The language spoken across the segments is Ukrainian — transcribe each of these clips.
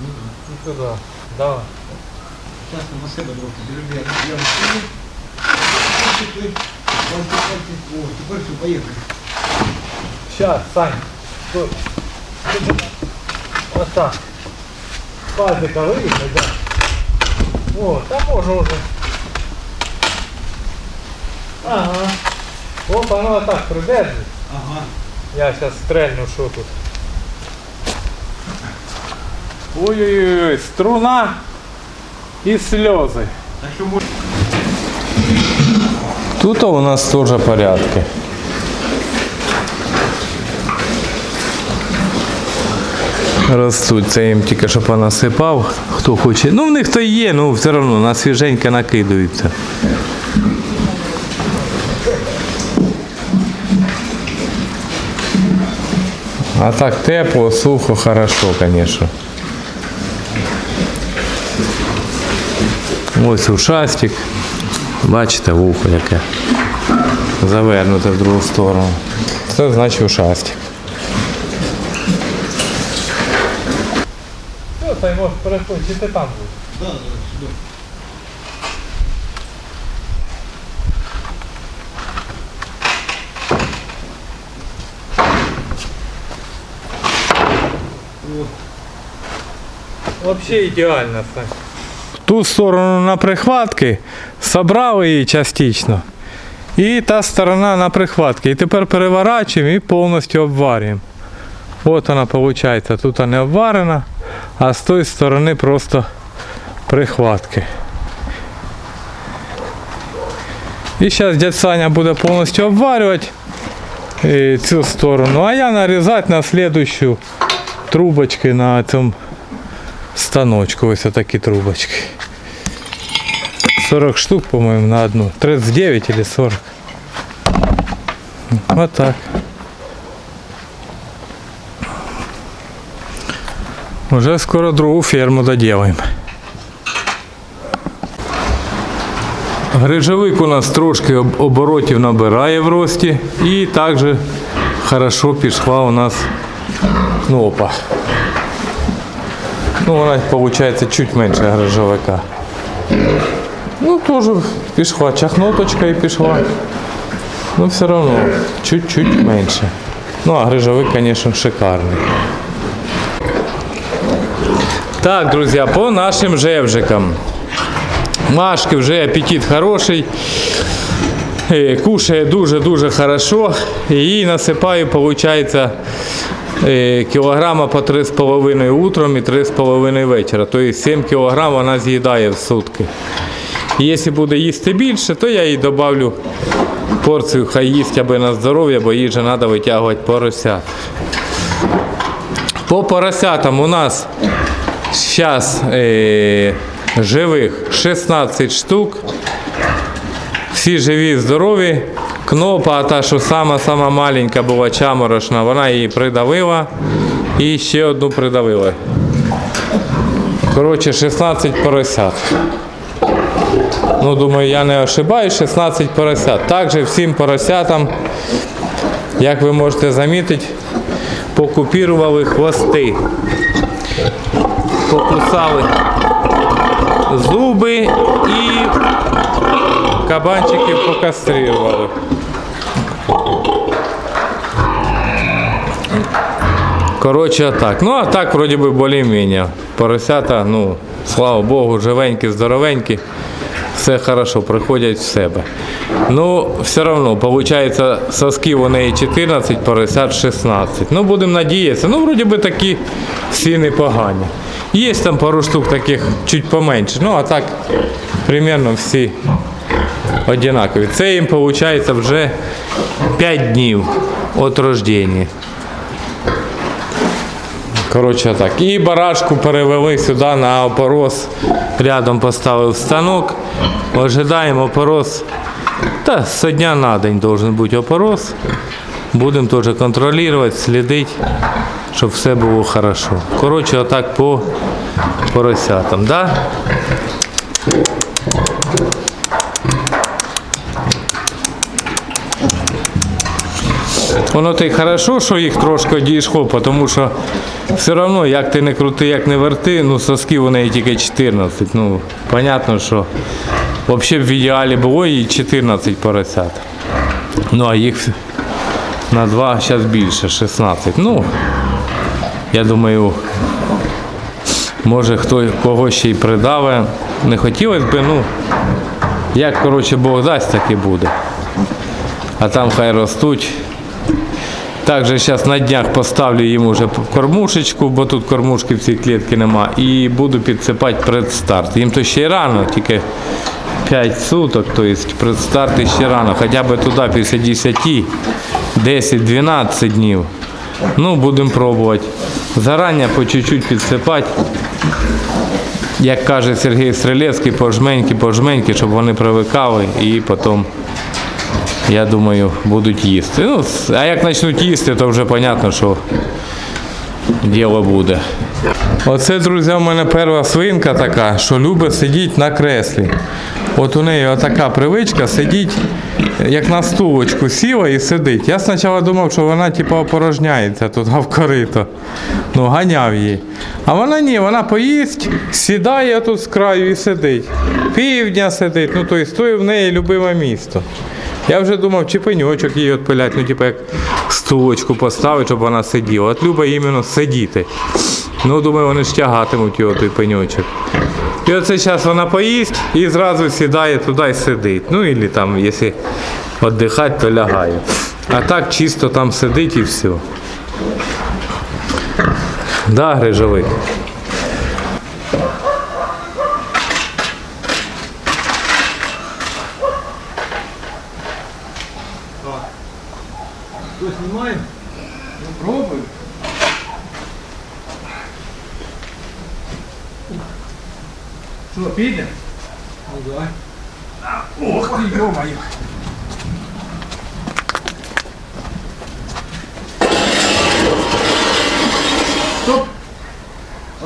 І сюди. Давай. Сейчас на себе трохи зроблю. Я встаю. Пальці, пальці. О, тепер все, поїхали. Сейчас, Сань. Стой. Вот так. Пазика вийде, да. О, там може уже. Ага. Опа, воно отак придержить. Ага. Я сейчас стрельну, що тут. Ой-ой-ой, струна і сльози. Тут у нас тоже порядки. Ростуть, це їм тільки що понасипав, хто хоче. Ну в них то є, ну все одно на свіженьке накидаються. А так тепло, сухо, хорошо, конечно. Ось ушастик. Бачите, вухо яке. Завернуте в другу сторону. Це значить ушастик. Та й може переходити, чи ти там? Да, да, сюди. Взагалі ідеально, Сань. Ту сторону на прихватки собрав її частично. І та сторона на прихватки. І тепер переворачуємо і повністю обварюємо. От вона виходить. Тут не обварена, а з тої сторони просто прихватки. І зараз дядь Саня буде повністю обварювати е, цю сторону, а я нарізати на слідущу трубочки на цьому станочку. Ось такі трубочки. 40 штук, по-моєму, на одну. 39 или 40. Вот так. Уже скоро другу ферму доделаем. Грижовик у нас трошки об- оборотів набирає в рості і також хорошо пішла у нас кнопа. Ну, вона виходить чуть менше грижовика. Теж пішла, чахноточка і пішла. Ну, все одно, чуть-чуть менше. Ну, а грижовик, звісно, шикарний. Так, друзі, по нашим жевжикам. Машки вже апетит хороший. Е, Кушає дуже-дуже хорошо. І насипаю, виходить, е, кілограма по 3,5 утром і 3,5 вечора. Тобто 7 кілограм вона з'їдає в сутки. І Якщо буде їсти більше, то я їй додавлю порцію, хай їсть аби на здоров'я, бо їй же треба витягувати поросят. По поросятам у нас зараз е, живих 16 штук. Всі живі, здорові. Кнопа, та, що сама-сама маленька була чаморошна, вона її придавила і ще одну придавила. Коротше, 16 поросят. Ну, думаю, я не ошибаюсь, 16 поросят. Також всім поросятам, як ви можете замітити, покупірували хвости. Покусали зуби і кабанчиків покастрирували. Коротше, так. Ну, а так, вроді би, більш-менш. Поросята, ну, слава Богу, живенькі, здоровенькі. Все хорошо, приходять в себе. Ну, все одно, виходить, соски у неї 14, поросят 16. Ну, будемо надіятися. Ну, вроді би такі всі непогані. Є там пару штук таких чуть поменше. Ну, а так, примерно всі однакові. Це їм виходить вже 5 днів від рождення. Коротше так. І барашку перевели сюди на опорос. Рядом поставив станок. Ожидаємо опорос. Та з дня на день должен бути опорос. Будемо теж контролювати, слідити, щоб все було хорошо. Коротше, отак по поросятам. Да? Воно то й хорошо, що їх трошки дійшло, тому що все одно, як ти не крути, як не верти, ну соски у неї тільки 14. Ну, понятно, що взагалі в ідеалі було і 14 поросят. Ну, а їх на два зараз більше, 16. Ну, я думаю, може хто кого ще й придаве. Не хотілося б, ну, як коротше Бог дасть, так і буде. А там хай ростуть. Також зараз на днях поставлю їм уже кормушечку, бо тут кормушки в цій клітці нема. І буду підсипати предстарт. Їм то ще рано, тільки 5 суток, тобто предстарт ще рано. Хоча б туди після 10, 10-12 днів. Ну, будемо пробувати. Зарані по чуть-чуть підсипати. Як каже Сергій Стрелецький, пожменьки, пожменьки, щоб вони привикали і потім я думаю, будуть їсти. Ну, а як почнуть їсти, то вже зрозуміло, що діло буде. Оце, друзі, у мене перша свинка така, що любить сидіти на креслі. От у неї така привичка сидіти, як на стулочку сіла і сидить. Я спочатку думав, що вона типу опорожняється тут в корито. Ну, ганяв її. А вона ні, вона поїсть, сідає тут з краю і сидить. Півдня сидить, ну тобто то в неї любиме місто. Я вже думав, чи пеньочок її відпилять, ну типу як стулочку поставити, щоб вона сиділа. От любить іменно сидіти. Ну, думаю, вони ж тягатимуть його той пеньочок. І оце зараз вона поїсть і зразу сідає туди і сидить. Ну, і там, якщо віддихати, то лягає. А так чисто там сидить і все. Да, грижовик.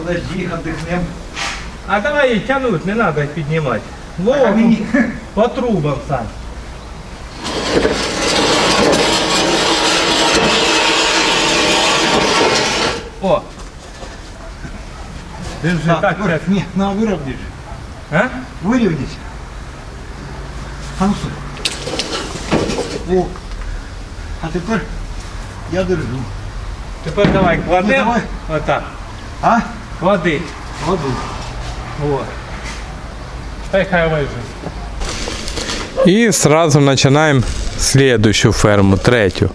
Подожди, отдохнем. А давай тянуть, не надо піднімати. Вова, мені- по трубам сам. О! Держи, Так, так, Юра, так. не, на, выровняй же. А? Выровняйся. А ну стой. О. А тепер я держу. Тепер давай Ну, кладемо. давай. Отак. А? Клади. Кладу. Вот. Та хай лежить. І сразу починаємо следующую ферму, третю.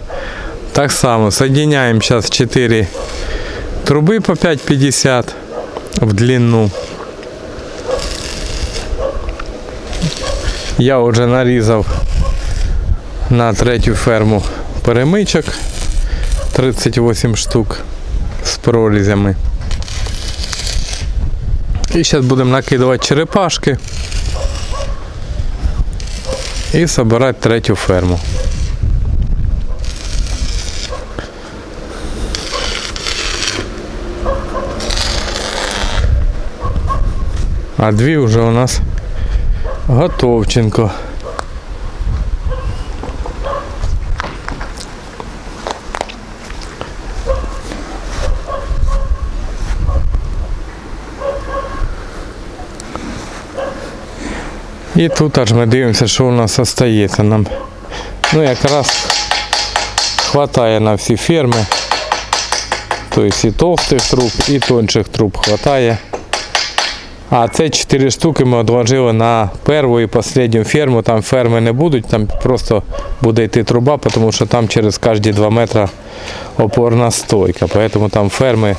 Так само соединяем сейчас 4 трубы по 5,50 в длину. Я вже нарізав на третю ферму перемичок 38 штук з прорізями. І зараз будемо накидувати черепашки і собирати третю ферму. А дві вже у нас готовченко. І тут аж ми дивимося, що у нас остається. Нам ну якраз хватає на всі ферми. Тобто і товстих труб, і тонших труб хватає. А це 4 штуки ми відложили на першу і останню ферму. Там ферми не будуть, там просто буде йти труба, тому що там через кожні 2 метри опорна стойка. Поэтому там ферми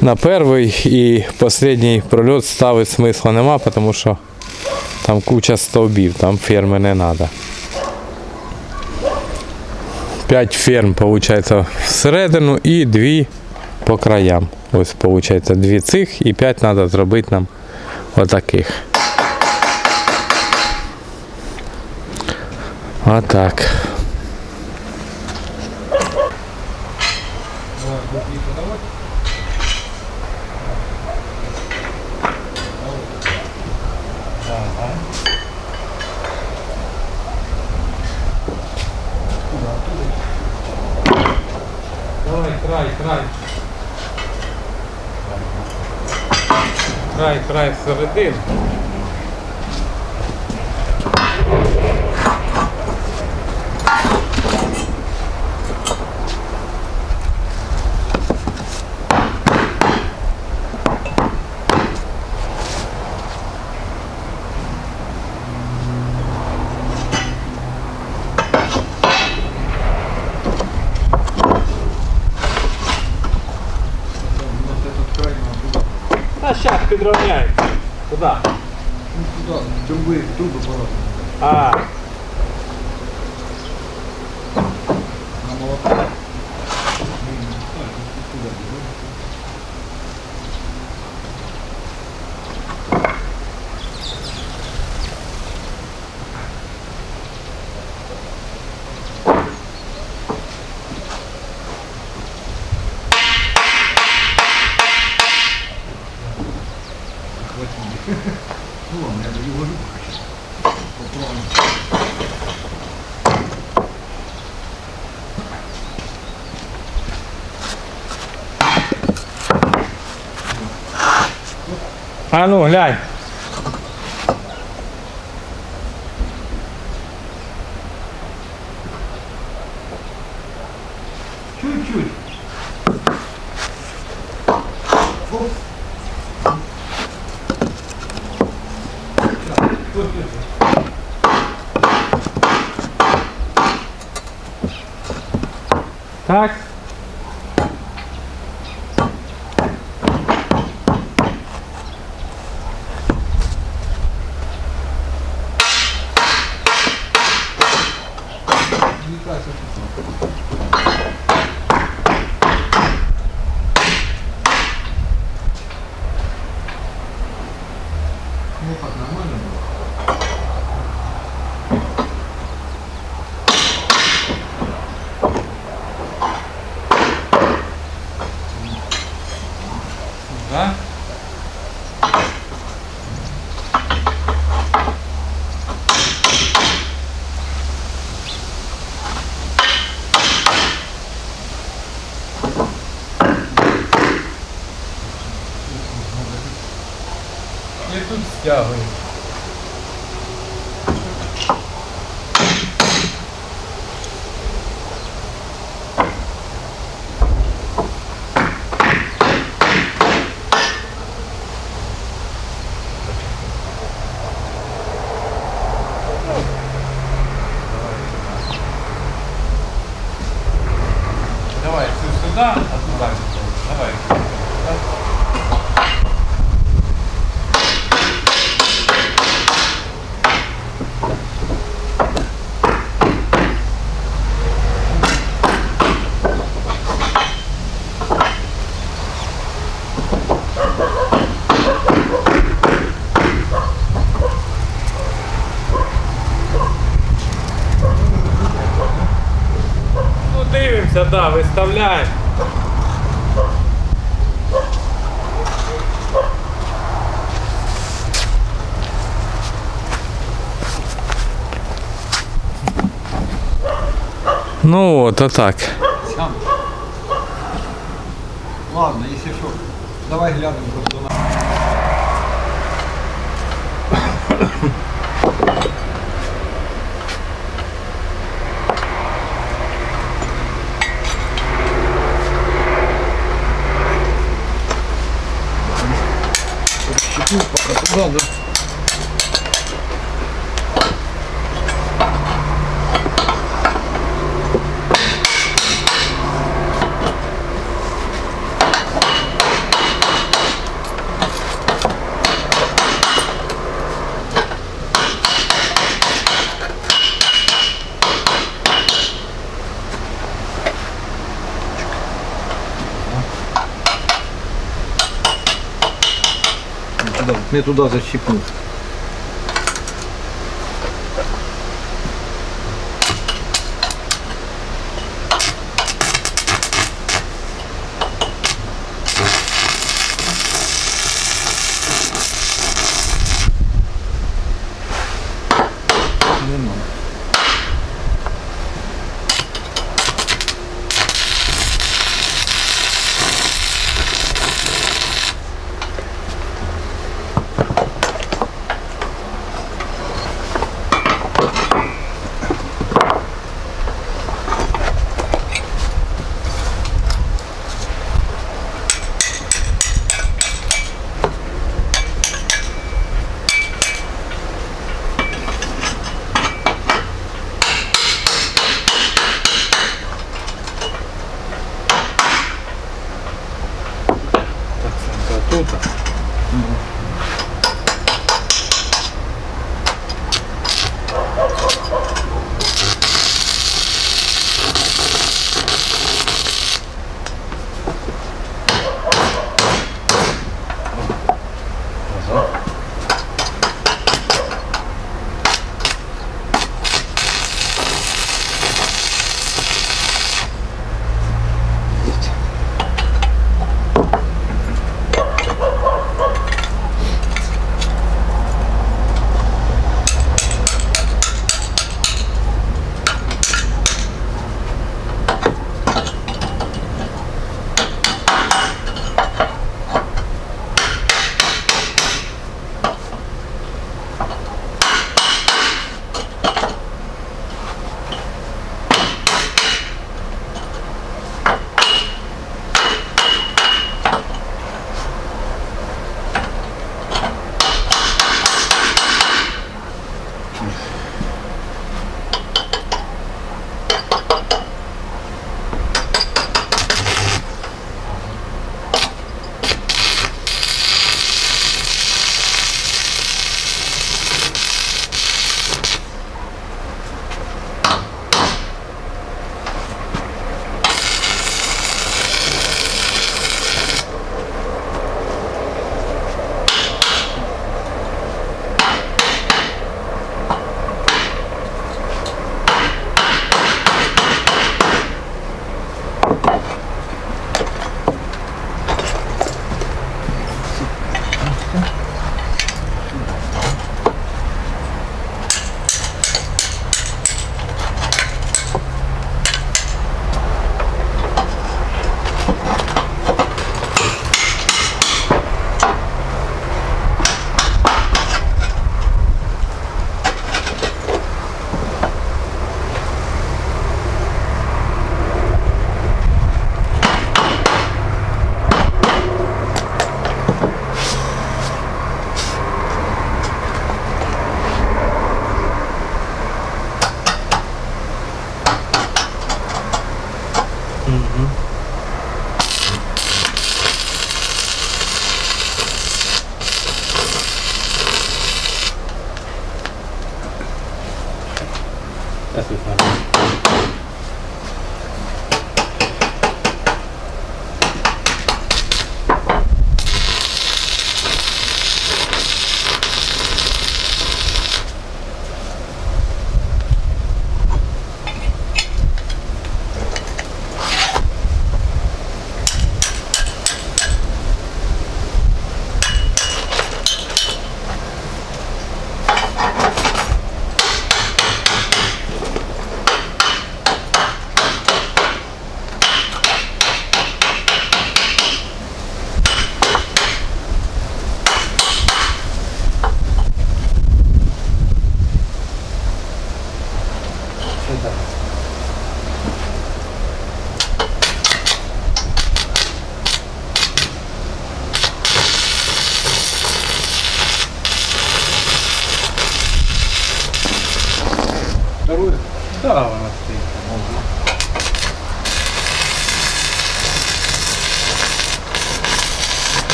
на перший і останній прольот ставити смисла нема, тому що там куча стовбів, там ферми не треба. П'ять ферм, виходить, всередину і 2 по краям. Ось, виходить, 2 цих і 5 треба зробити нам отаких. Отак. Край, край середин. А Куда? Ну, туда, трубы, трубы пора. А, а ну глянь. Чуть-чуть. Так, Давай, цю сюди, а туди. Давай. Ну Ну от, а так. Сам. Ладно, если что, давай глянем просто на... Щепну пока туда, да? Не туда защипнул.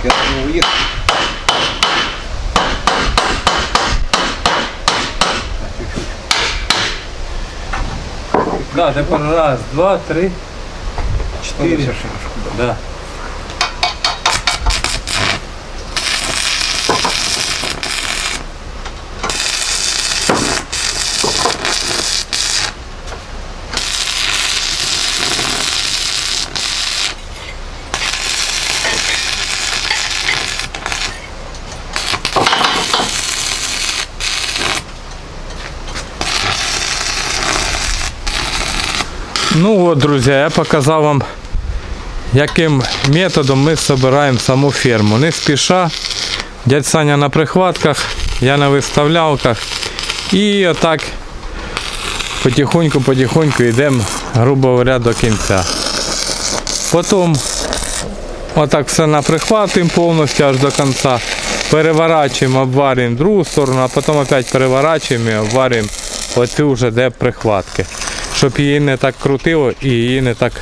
Трубочке от уехал. Да, теперь раз, два, три, шашку. Да. Ну от, друзі, я показав вам, яким методом ми збираємо саму ферму. Не спіша. Дядь Саня на прихватках, я на виставлялках. І отак потихоньку-потихоньку йдемо, грубо говоря, до кінця. Потім отак все наприхватуємо повністю аж до кінця. Переворачуємо, обварюємо другу сторону, а потім опять переворачуємо і обварюємо оцю вже де прихватки. Щоб її не так крутило і її не так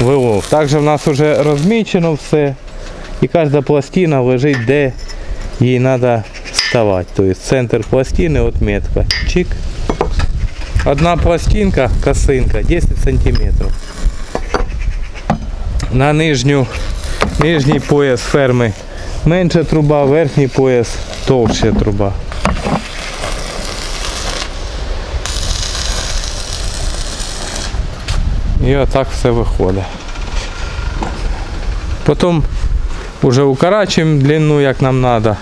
вилов. Також в нас вже розмічено все. І кожна пластина лежить, де їй треба ставати. Тобто центр пластини, от метка. Чик. Одна пластинка, косинка, 10 сантиметрів. На нижню, нижній пояс ферми менша труба, верхній пояс товща труба. І отак все виходить. Потім вже укорачуємо длину, як нам треба.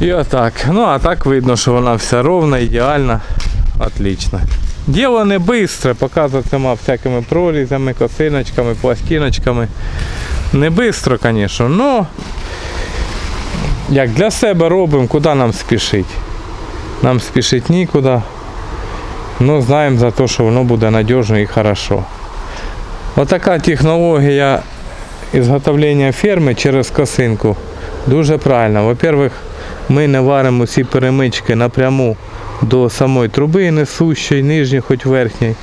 І отак. Ну а так видно, що вона вся ровна, ідеальна, отлично. Діло не швидке, показуватиме всякими прорізами, косиночками, пластиночками. Не швидко, звісно, але як для себе робимо, куди нам спішить. Нам спішить нікуди. Ну, знаємо за те, що воно буде надіжно і хорошо. Отака технологія ізготовлення ферми через косинку дуже правильна. Во-первых, ми не варимо ці перемички напряму до самої труби несущої, нижньої, хоч верхньої.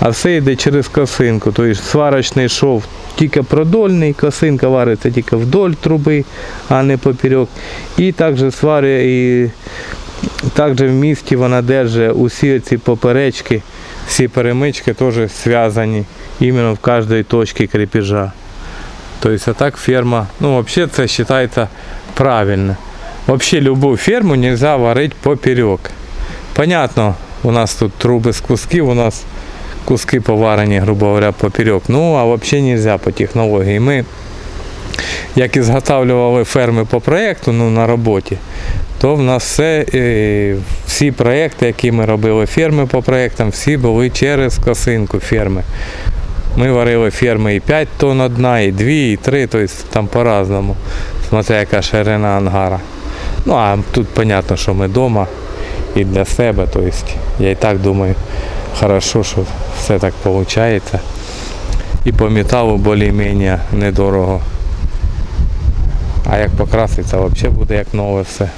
А все йде через косинку. Тобто сварочний шов тільки продольний, косинка вариться тільки вдоль труби, а не поперек. І також сварює і також в місті вона держить усі ці поперечки, всі перемички теж зв'язані іменно в кожній точці крепежа. Тобто так ферма, ну взагалі це вважається правильно. Вообще любую ферму нельзя варить поперек. Понятно, у нас тут труби з кусків, у нас куски поварені, грубо говоря, поперек. Ну, а взагалі нельзя по технології. Ми, як і зготавлювали ферми по проєкту, ну, на роботі, то в нас все, е, всі проєкти, які ми робили ферми по проєктам, всі були через косинку ферми. Ми варили ферми і 5 тонн одна, і 2, і 3, тобто там по-разному, смотря яка ширина ангара. Ну а тут зрозуміло, що ми вдома і для себе, тобто я і так думаю, хорошо, що все так виходить. І по металу більш-менш недорого. А як покраситься, взагалі буде як нове все.